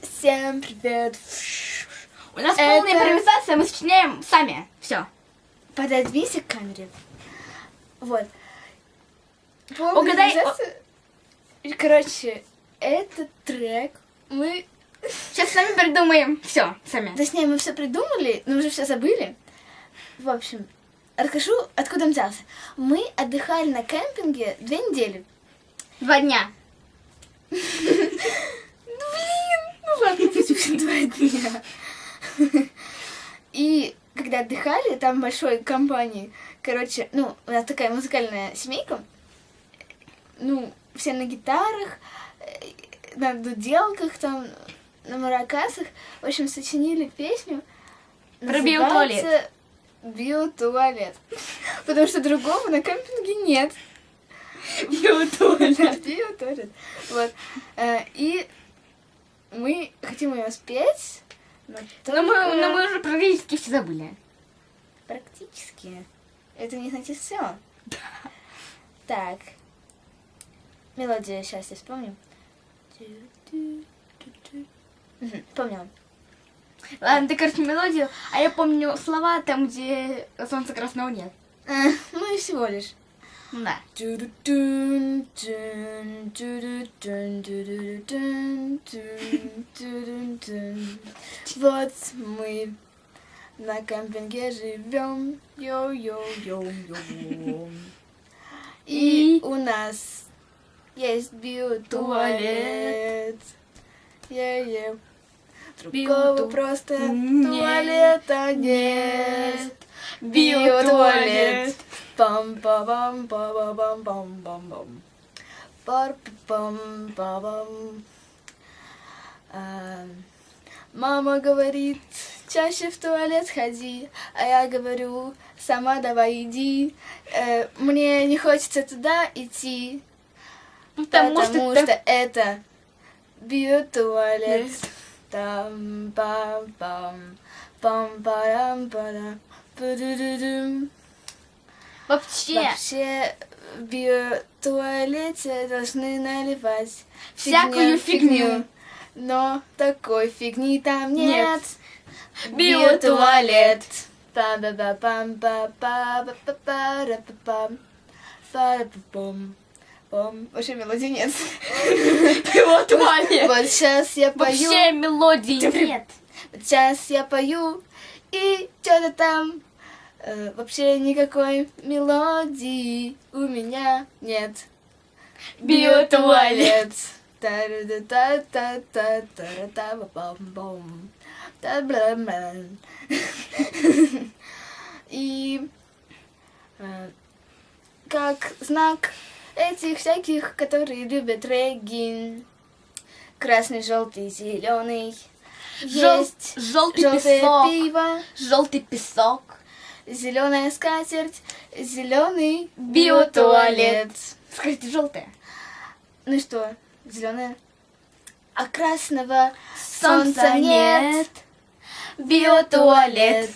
Всем привет. У нас Это- полная импровизация, мы сочиняем сами. Все. Пододвинься к камере. Вот. Полная Угадай, импровизация. Короче, этот трек мы... Сейчас сами придумаем. Все, сами. Точнее, мы все придумали, но уже все забыли. В общем, расскажу, откуда он взялся. Мы отдыхали на кемпинге две недели. Два дня. Два дня. И когда отдыхали, там большой компании, короче, ну, у нас такая музыкальная семейка, ну, все на гитарах, э, на дуделках, там, на маракасах, в общем, сочинили песню. Про называется Биотуалет. Потому что другого на кемпинге нет. Биотуалет. Биотуалет. Вот. Э, И мы хотим ее спеть, но, Но мы, только но мы уже практически все забыли. практически. Это не значит все. Так. Мелодия, сейчас я вспомню. Мгм, Помнила. Ладно, ты, короче, мелодию, а я помню слова там, где солнца красного нет. Э, Ну и всего лишь. Да. Вот мы на кемпинге живем, йо-йо-йо-йо. И у нас есть биотуалет. Е-е. Другого просто туалета нет. Биотуалет. Пам па пам па па пам пам пам пам пар пам па пам А, Мама говорит, чаще в туалет ходи, а я говорю, сама давай иди. Э, мне не хочется туда идти, Потому, потому что, что, это биотуалет. Там пам пам пам парам парам. Вообще. Вообще э, в биотуалете должны наливать всякую фигню. фигню. Но такой фигни там нет. нет. Биотуалет. Вообще мелодии нет. Биотуалет. Вот сейчас я пою. Вообще мелодии нет. Вот сейчас я пою. И что-то там э, вообще никакой мелодии у меня нет. Биотуалет. Та-ра-та-та-та-та-та-ба-бам-бам. Та-бла-бам. И э, как знак этих всяких, которые любят регги, красный, желтый, зеленый. Жел- Есть Желтый песок. пиво, Желтый песок. Зеленая скатерть, зеленый Биотуалет. Скажите, желтое. Ну и что, зеленая? А красного Солнца солнца нет. Биотуалет.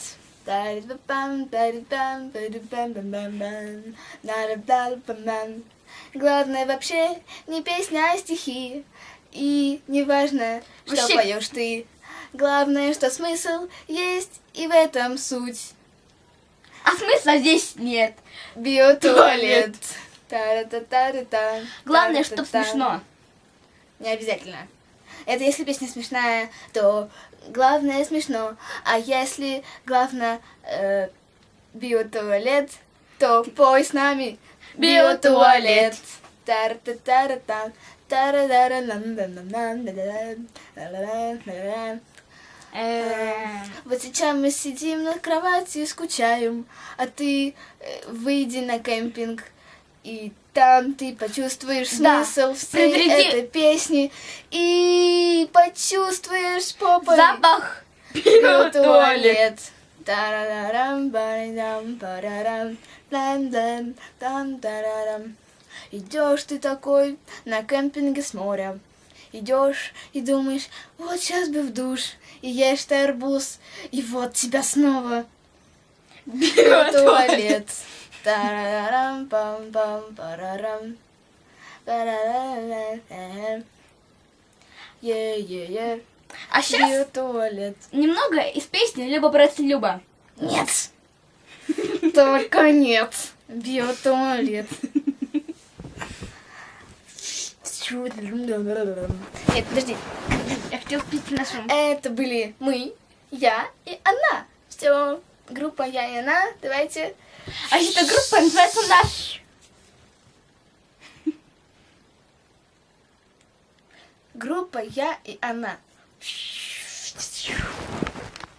Главное вообще не песня, а стихи. И не важно, что Вообще- поешь ты. Главное, что смысл есть, и в этом суть. А смысла здесь нет. Биотуалет. Та-ра-та-та-ра-та. Главное, чтоб Та-ра-та-та. смешно. Не обязательно. Это если песня смешная, то главное смешно. А если главное э, биотуалет, то пой с нами Биотуалет. Ла-ла-ла-ла-ла. Э, Вот сейчас мы сидим на кровати и скучаем, а ты э, выйди на кемпинг, и там ты почувствуешь Да, смысл всей этой песни и почувствуешь попой Запах. парарам, там-тарарам. Идешь ты такой на кемпинге с моря. Идешь и думаешь, вот сейчас бы в душ, и ешь ты арбуз, и вот тебя снова туалет. Тарарарам, пам пам парарам. Е-е-е. А сейчас Биотуалет. немного из песни «Люба, брат, Люба». Нет. Только нет. Биотуалет. Нет, подожди. Я хотела пить нашу... Это были мы, я и она. Все, группа я и она. Давайте. А эта группа называется «Наш». Группа я и она.